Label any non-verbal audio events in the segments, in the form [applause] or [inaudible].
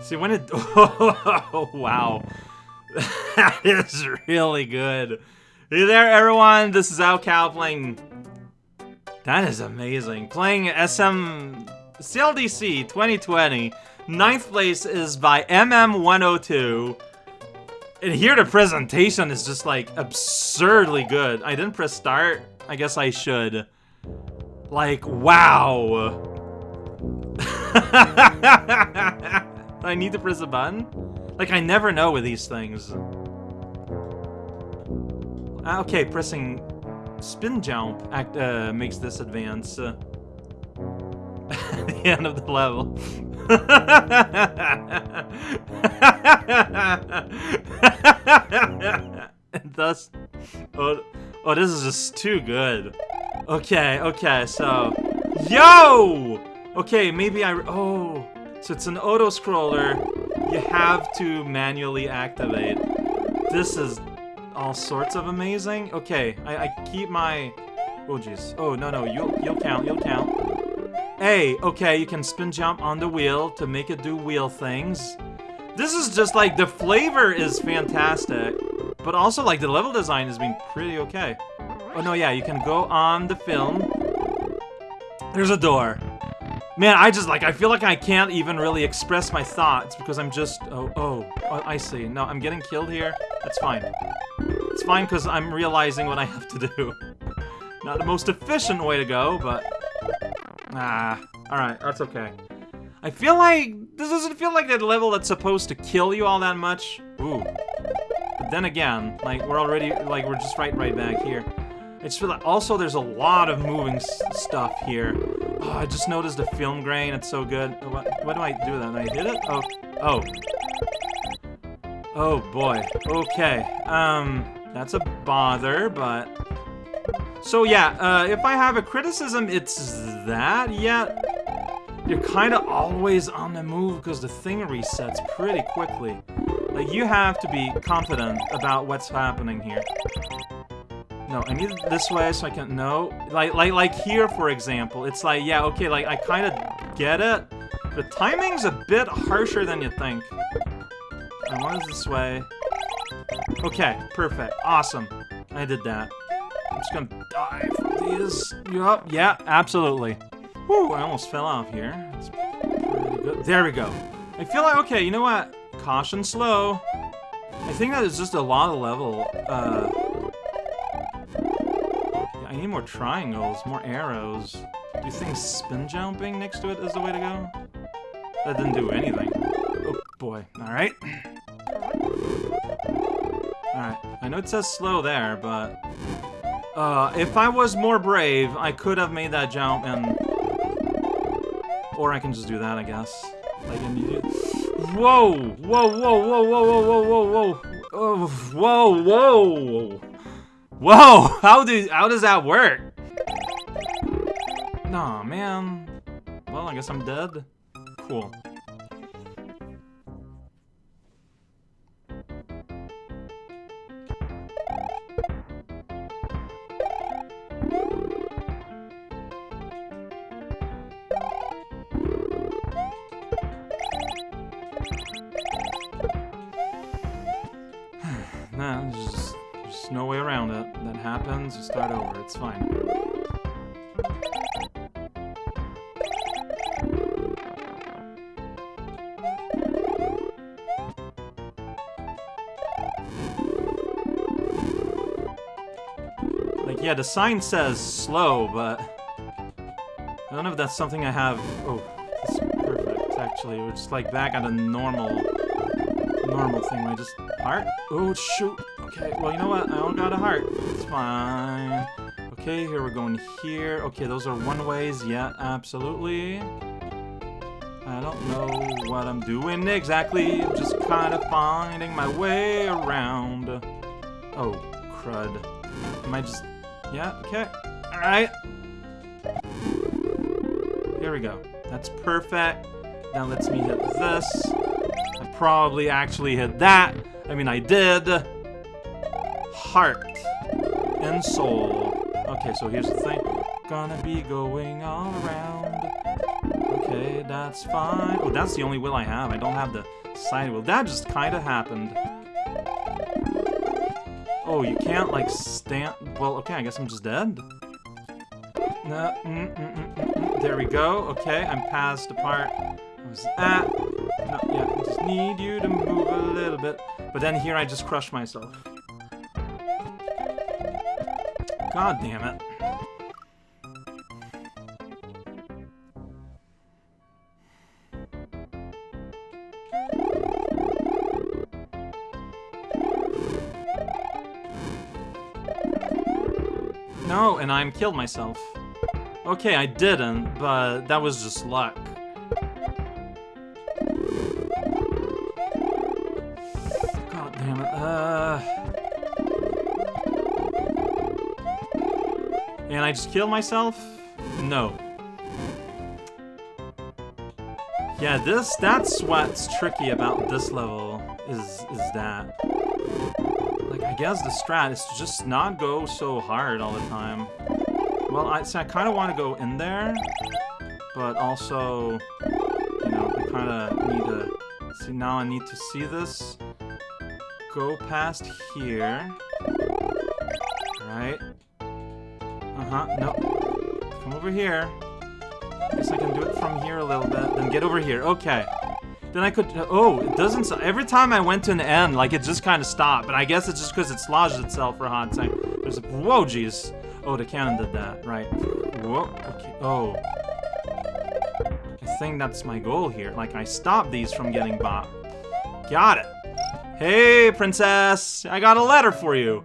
See, when it... [laughs] Oh, wow. That is really good. Hey there, everyone. This is raocow playing... That is amazing. Playing SM... CLDC 2020. Ninth place is by MM102. And here the presentation is just, like, absurdly good. I didn't press start. I guess I should. Like, wow. [laughs] I need to press a button? Like, I never know with these things. Ah, okay, pressing spin jump act, uh, makes this advance. Uh, [laughs] the end of the level. [laughs] and thus, oh, oh, this is just too good. Okay, okay, so, yo! Okay, maybe I, oh, so it's an auto-scroller you have to manually activate. This is all sorts of amazing. Okay, I, I keep my, oh jeez, oh no, no, you'll, you'll count, you'll count. Hey, okay, you can spin jump on the wheel to make it do wheel things. This is just like, the flavor is fantastic, but also like the level design has been pretty okay. Oh no, yeah, you can go on the film. There's a door. Man, I just, like, I feel like I can't even really express my thoughts because I'm just, oh, oh, oh I see. No, I'm getting killed here. That's fine. It's fine because I'm realizing what I have to do. [laughs] Not the most efficient way to go, but... Ah, alright, that's okay. I feel like, this doesn't feel like that level that's supposed to kill you all that much. Ooh. But then again, like, we're already, like, we're just right, right back here. I just feel like, also there's a lot of moving stuff here. Oh, I just noticed the film grain. It's so good. What, what do I do that? I hit it? Oh. Oh. Oh, boy. Okay. Um, that's a bother, but... So, yeah, uh, if I have a criticism, it's that, yet... You're kind of always on the move because the thing resets pretty quickly. Like, you have to be confident about what's happening here. No, I need it this way so I can... No. Like, like, like here, for example. It's like, yeah, okay, like, I kind of get it. The timing's a bit harsher than you think. And what is this way? Okay, perfect. Awesome. I did that. I'm just gonna die from these. Yup, yeah, absolutely. Whew, I almost fell off here. There we go. I feel like, okay, you know what? Caution slow. I think that is just a lot of level, uh, need more triangles, more arrows. Do you think spin jumping next to it is the way to go? That didn't do anything. Oh boy. Alright. Alright. I know it says slow there, but... Uh, if I was more brave, I could have made that jump and... Or I can just do that, I guess. Like immediate... Whoa! Whoa, whoa, whoa, whoa, whoa, whoa, whoa, whoa! Oh, whoa, whoa! Whoa! [laughs] How do how does that work? Nah, man. Well, I guess I'm dead. Cool. You start over. It's fine. Like, yeah, the sign says slow, but... I don't know if that's something I have... Oh, it's perfect, actually. We're just, like, back at a normal... Normal thing. I just... Heart? Oh, shoot! Okay, well, you know what? I don't got a heart. It's fine. Okay, here we're going here. Okay, those are one-ways. Yeah, absolutely. I don't know what I'm doing exactly. I'm just kind of finding my way around. Oh, crud. Am I just... Yeah, okay. Alright. Here we go. That's perfect. Now let's me hit this. I probably actually hit that. I mean, I did heart and soul. Okay, so here's the thing. Gonna be going all around. Okay, that's fine. Oh, that's the only will I have. I don't have the side will. That just kind of happened. Oh, you can't, like, stand... Well, okay, I guess I'm just dead. No, mm, mm, mm, mm, mm. There we go. Okay, I'm past the part I was at. No, yeah, I just need you to move a little bit. But then here I just crushed myself. God damn it. No, and I'm killed myself. Okay, I didn't, but that was just luck. And I just kill myself? No. Yeah, this, that's what's tricky about this level, is, is that. Like, I guess the strat is to just not go so hard all the time. Well, I, so I kind of want to go in there, but also, you know, I kind of need to... See, now I need to see this. Go past here. Uh-huh, no. Come over here. I guess I can do it from here a little bit. Then get over here. Okay. Then I could... Oh, it doesn't... Every time I went to an end, like, it just kind of stopped. But I guess it's just because it's lodged itself for a hot second. There's a... Whoa, jeez. Oh, the cannon did that. Right. Whoa. Okay. Oh. I think that's my goal here. Like, I stopped these from getting bopped. Got it. Hey, princess. I got a letter for you.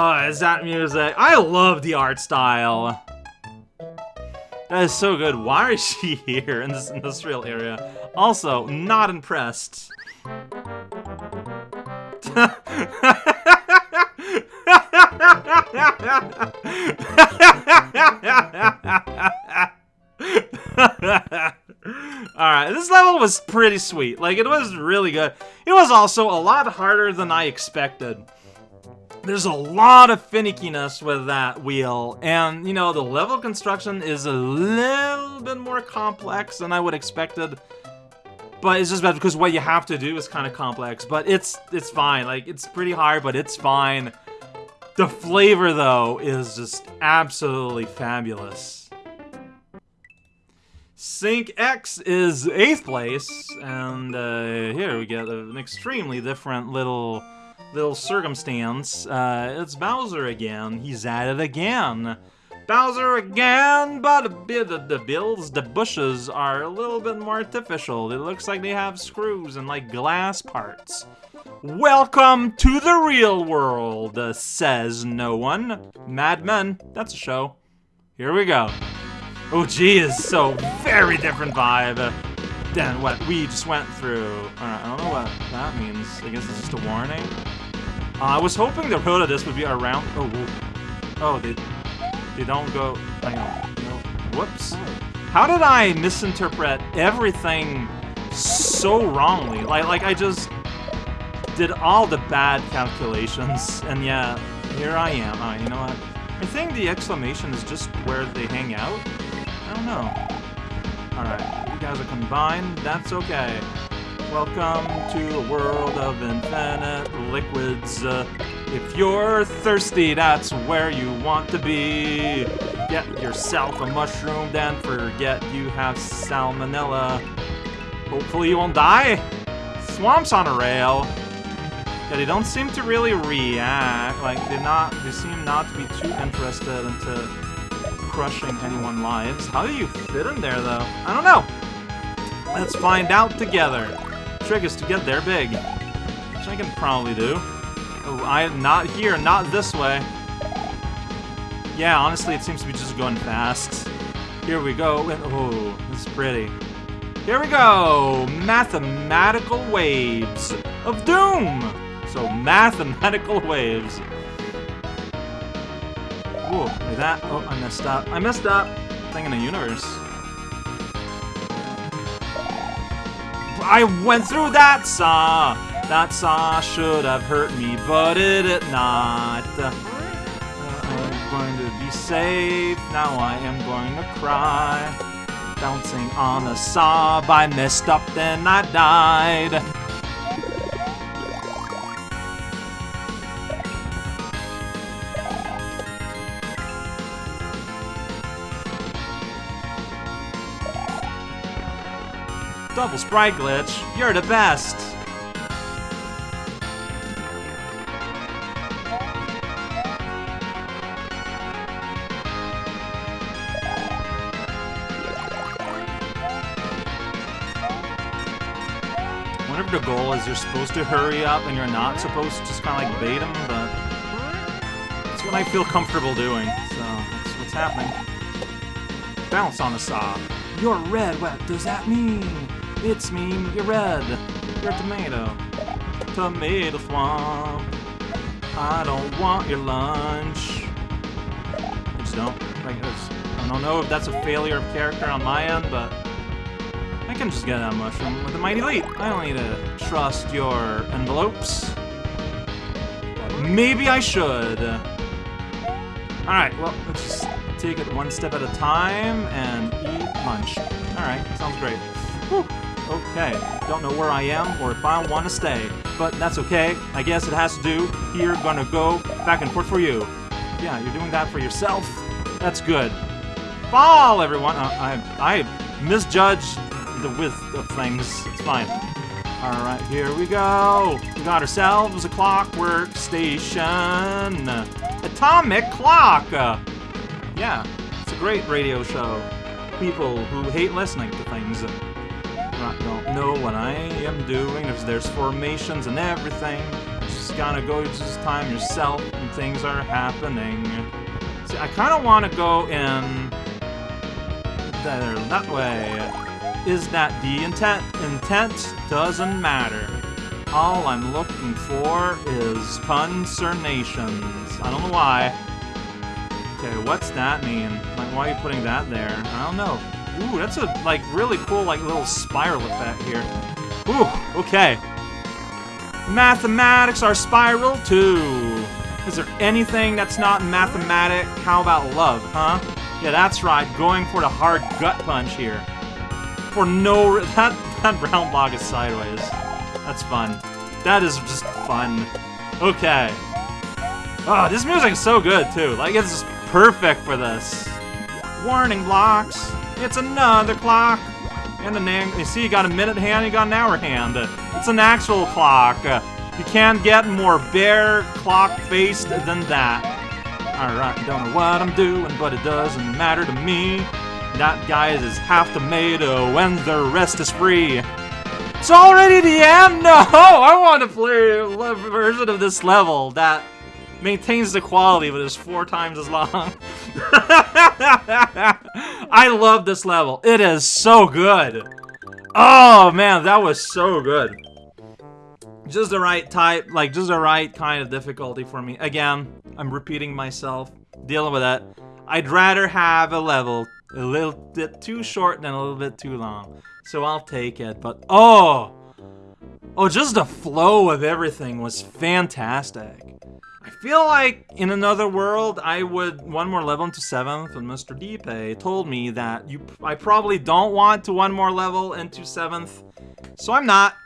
Oh, is that music? I love the art style. That is so good. Why is she [laughs] here in this industrial area? Also, not impressed. [laughs] Alright, this level was pretty sweet. Like, it was really good. It was also a lot harder than I expected. There's a lot of finickiness with that wheel, and, you know, the level construction is a little bit more complex than I would expected. But it's just bad because what you have to do is kind of complex, but it's it's fine. Like, it's pretty hard, but it's fine. The flavor, though, is just absolutely fabulous. Sync X is 8th place, and uh, here we get an extremely different little little circumstance. Uh, it's Bowser again. He's at it again. Bowser again, but a bit of the bills, the bushes are a little bit more artificial. It looks like they have screws and like glass parts. Welcome to the real world, says no one. Mad Men, that's a show. Here we go. Oh geez, so very different vibe than what we just went through. Alright, I don't know what that means. I guess it's just a warning. Uh, I was hoping the road of this would be around. Oh, oh, they they don't go. Hang on. No. Whoops. How did I misinterpret everything so wrongly? Like, like I just did all the bad calculations, and yeah, here I am. Uh, you know what? I think the exclamation is just where they hang out. I don't know. Alright, guys are combined. That's okay. Welcome to a world of infinite liquids. Uh, if you're thirsty, that's where you want to be. Get yourself a mushroom, then forget you have salmonella. Hopefully you won't die. Thwomp's on a rail. Yeah, they don't seem to really react. Like, they're not, they seem not to be too interested into crushing anyone's lives. How do you fit in there, though? I don't know. Let's find out together. Trick is to get there big. Which I can probably do. Oh, I'm not here, not this way. Yeah, honestly, it seems to be just going fast. Here we go. And, oh, is pretty. Here we go! Mathematical waves of doom! So, mathematical [laughs] waves. Whoa, like that. Oh, I messed up. I messed up! Thing in the universe. I went through that saw! That saw should have hurt me, but it did not. Uh, I'm going to be safe, now I am going to cry. Bouncing on a saw, I messed up, then I died. Double sprite glitch, you're the best! Whenever the goal is you're supposed to hurry up and you're not supposed to just kind of like bait them, but that's what I feel comfortable doing, so that's what's happening. Bounce on the saw. You're red, what does that mean? It's mean you're red. You're a tomato. Tomato thwomp. I don't want your lunch. I just don't. I don't know if that's a failure of character on my end, but I can just get that mushroom with a mighty leap. I don't need to trust your envelopes. Maybe I should. Alright, well, let's just take it one step at a time and eat lunch. Alright, sounds great. Okay, don't know where I am or if I want to stay, but that's okay. I guess it has to do. Here, gonna go back and forth for you. Yeah, you're doing that for yourself. That's good. Fall, everyone. Uh, I I misjudged the width of things. It's fine. All right, here we go. We got ourselves a clockwork station. Atomic clock. Uh, yeah, it's a great radio show. People who hate listening to things don't know what I am doing. There's, there's formations and everything. Just gotta go just time yourself and things are happening. See, I kind of want to go in there, that way. Is that the intent? Intent doesn't matter. All I'm looking for is concernations. I don't know why. Okay, what's that mean? Like, why are you putting that there? I don't know. Ooh, that's a, like, really cool, like, little spiral effect here. Ooh, okay. Mathematics are spiral, too. Is there anything that's not mathematic? How about love, huh? Yeah, that's right, going for the hard gut punch here. For no... [laughs] That, that round block is sideways. That's fun. That is just fun. Okay. Oh, this music is so good, too. Like, it's just perfect for this. Warning blocks. It's another clock. And an you see, you got a minute hand, you got an hour hand. It's an actual clock. You can't get more bare clock-faced than that. Alright, don't know what I'm doing, but it doesn't matter to me. That guy is half tomato and the rest is free. It's already the end? [laughs] No! I want to play a version of this level that maintains the quality, but is four times as long. [laughs] I love this level. It is so good. Oh, man, that was so good. Just the right type, like, just the right kind of difficulty for me. Again, I'm repeating myself, dealing with that. I'd rather have a level a little bit too short than a little bit too long. So I'll take it, but oh! Oh, just the flow of everything was fantastic. Feel like in another world, I would one more level into 7th, and Mr. Deepay told me that you I probably don't want to one more level into 7th, so I'm not.